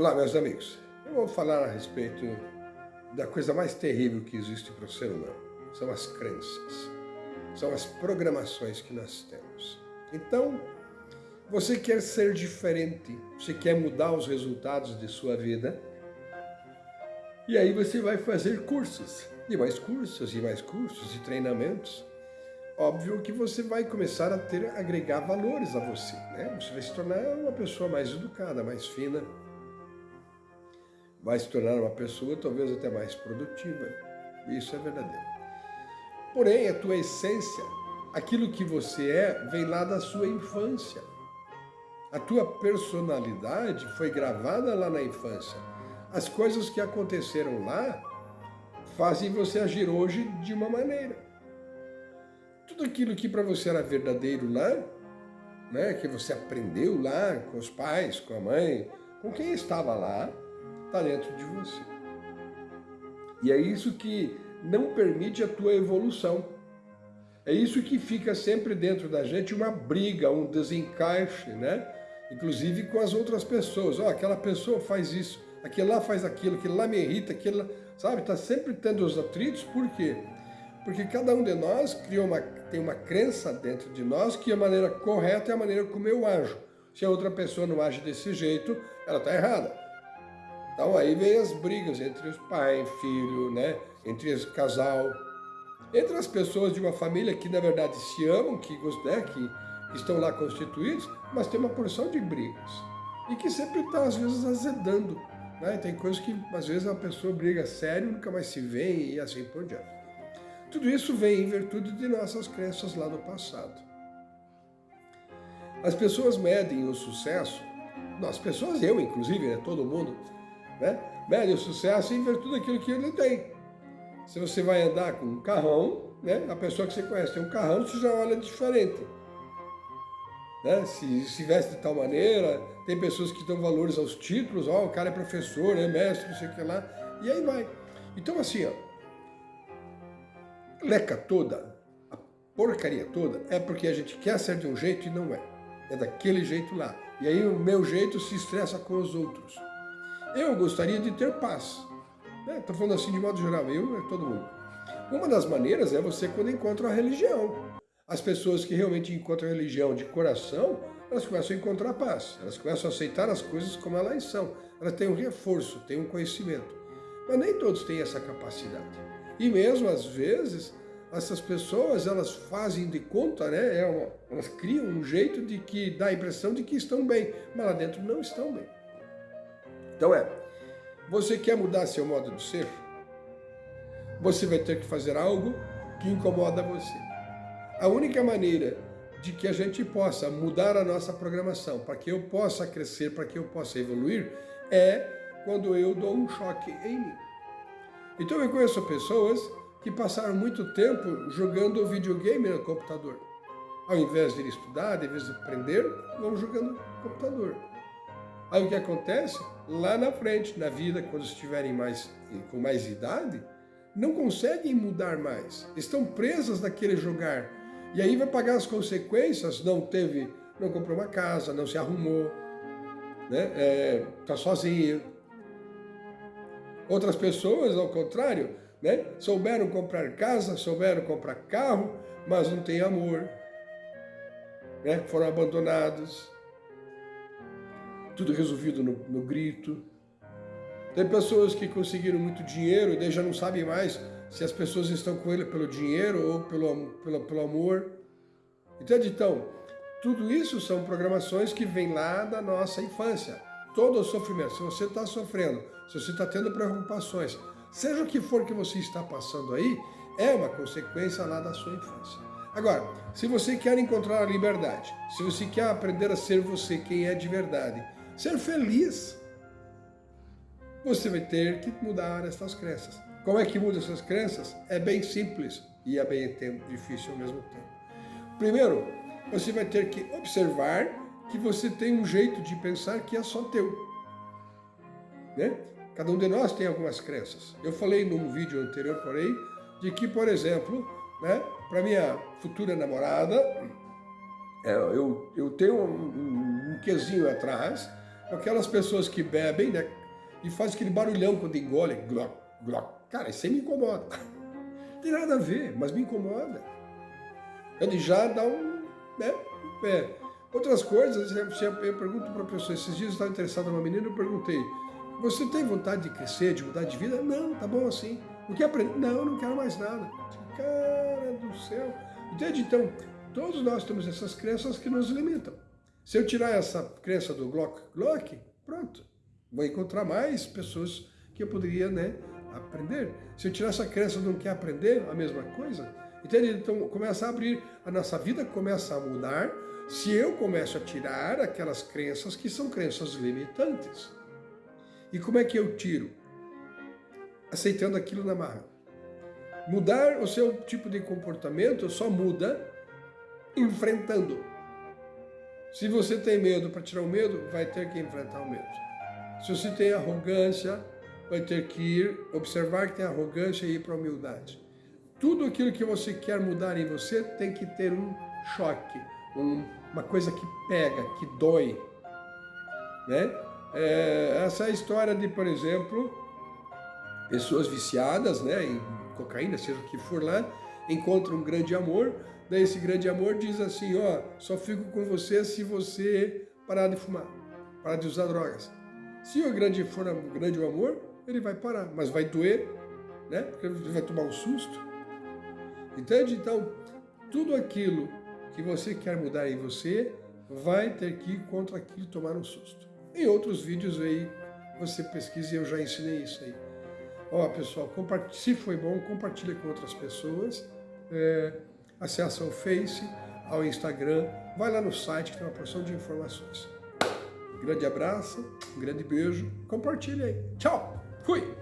Olá, meus amigos. Eu vou falar a respeito da coisa mais terrível que existe para o ser humano. São as crenças. São as programações que nós temos. Então, você quer ser diferente, você quer mudar os resultados de sua vida, e aí você vai fazer cursos, e mais cursos, e mais cursos, e treinamentos. Óbvio que você vai começar a ter, agregar valores a você, né? Você vai se tornar uma pessoa mais educada, mais fina, vai se tornar uma pessoa talvez até mais produtiva. Isso é verdadeiro. Porém, a tua essência, aquilo que você é, vem lá da sua infância. A tua personalidade foi gravada lá na infância. As coisas que aconteceram lá fazem você agir hoje de uma maneira. Tudo aquilo que para você era verdadeiro lá, né, que você aprendeu lá com os pais, com a mãe, com quem estava lá, está dentro de você. E é isso que não permite a tua evolução. É isso que fica sempre dentro da gente uma briga, um desencaixe, né? Inclusive com as outras pessoas. Ó, oh, aquela pessoa faz isso, aquele lá faz aquilo, aquele lá me irrita, aquele lá... Sabe, está sempre tendo os atritos, por quê? Porque cada um de nós criou uma, tem uma crença dentro de nós que a maneira correta é a maneira como eu ajo. Se a outra pessoa não age desse jeito, ela está errada. Então aí vem as brigas entre os pai, filho, né? entre os casal, entre as pessoas de uma família que na verdade se amam, que, né? que estão lá constituídos, mas tem uma porção de brigas. E que sempre está às vezes azedando. Né? Tem coisas que às vezes a pessoa briga sério, nunca mais se vê e assim por diante. Tudo isso vem em virtude de nossas crenças lá do passado. As pessoas medem o sucesso, as pessoas, eu inclusive, né, todo mundo, né? Mede o sucesso em virtude daquilo que ele tem. Se você vai andar com um carrão, né? a pessoa que você conhece tem um carrão, você já olha diferente. Né? Se, se veste de tal maneira, tem pessoas que dão valores aos títulos, ó, oh, o cara é professor, é mestre, não sei o que lá, e aí vai. Então assim, ó, leca toda, a porcaria toda, é porque a gente quer ser de um jeito e não é. É daquele jeito lá. E aí o meu jeito se estressa com os outros. Eu gostaria de ter paz. Estou né? falando assim de modo geral, eu e todo mundo. Uma das maneiras é você quando encontra a religião. As pessoas que realmente encontram a religião de coração, elas começam a encontrar paz. Elas começam a aceitar as coisas como elas são. Elas têm um reforço, têm um conhecimento. Mas nem todos têm essa capacidade. E mesmo às vezes, essas pessoas, elas fazem de conta, né? É elas criam um jeito de que dá a impressão de que estão bem, mas lá dentro não estão bem. Então é, você quer mudar seu modo de ser? Você vai ter que fazer algo que incomoda você. A única maneira de que a gente possa mudar a nossa programação, para que eu possa crescer, para que eu possa evoluir, é quando eu dou um choque em mim. Então eu conheço pessoas que passaram muito tempo jogando videogame no computador. Ao invés de estudar, ao invés de aprender, vão jogando computador. Aí o que acontece? Lá na frente, na vida, quando estiverem mais, com mais idade, não conseguem mudar mais. Estão presas naquele jogar. E aí vai pagar as consequências, não teve, não comprou uma casa, não se arrumou, né? É, tá sozinho. Outras pessoas, ao contrário, né? souberam comprar casa, souberam comprar carro, mas não tem amor. Né? Foram abandonados tudo resolvido no, no grito. Tem pessoas que conseguiram muito dinheiro e daí já não sabem mais se as pessoas estão com ele pelo dinheiro ou pelo, pelo, pelo amor. Entende? Então, tudo isso são programações que vêm lá da nossa infância. Todo o sofrimento, se você está sofrendo, se você está tendo preocupações, seja o que for que você está passando aí, é uma consequência lá da sua infância. Agora, se você quer encontrar a liberdade, se você quer aprender a ser você quem é de verdade, ser feliz, você vai ter que mudar essas crenças. Como é que muda essas crenças? É bem simples e é bem difícil ao mesmo tempo. Primeiro, você vai ter que observar que você tem um jeito de pensar que é só teu. Né? Cada um de nós tem algumas crenças. Eu falei num vídeo anterior, porém, de que, por exemplo, né, para minha futura namorada, é, eu, eu tenho um, um, um quesinho atrás Aquelas pessoas que bebem, né? E fazem aquele barulhão quando engolem. Gloc, gloc. Cara, isso aí me incomoda. Não tem nada a ver, mas me incomoda. Ele já dá um... Né? É. Outras coisas, eu pergunto para a pessoa, esses dias eu estava interessado numa menina, eu perguntei, você tem vontade de crescer, de mudar de vida? Não, tá bom assim. O que aprender? Não, não quero mais nada. Cara do céu. Entende? Então, todos nós temos essas crenças que nos limitam. Se eu tirar essa crença do Glock, Glock, pronto. Vou encontrar mais pessoas que eu poderia né, aprender. Se eu tirar essa crença do quer aprender, a mesma coisa. Entende? Então, começa a abrir, a nossa vida começa a mudar se eu começo a tirar aquelas crenças que são crenças limitantes. E como é que eu tiro? Aceitando aquilo na marra. Mudar o seu tipo de comportamento só muda enfrentando. Se você tem medo, para tirar o medo, vai ter que enfrentar o medo. Se você tem arrogância, vai ter que ir observar que tem arrogância e ir para a humildade. Tudo aquilo que você quer mudar em você tem que ter um choque, um, uma coisa que pega, que dói. Né? É, essa é história de, por exemplo, pessoas viciadas né, em cocaína, seja o que for lá, encontram um grande amor, daí esse grande amor diz assim, ó, só fico com você se você parar de fumar, parar de usar drogas. Se o grande for um grande amor, ele vai parar, mas vai doer, né? Porque ele vai tomar um susto. Entende? Então, tudo aquilo que você quer mudar em você, vai ter que ir contra aquilo tomar um susto. Em outros vídeos aí, você pesquisa e eu já ensinei isso aí. Ó, pessoal, se foi bom, compartilha com outras pessoas. É, acessa o Face, ao Instagram, vai lá no site que tem uma porção de informações. grande abraço, um grande beijo, compartilha aí. Tchau, fui!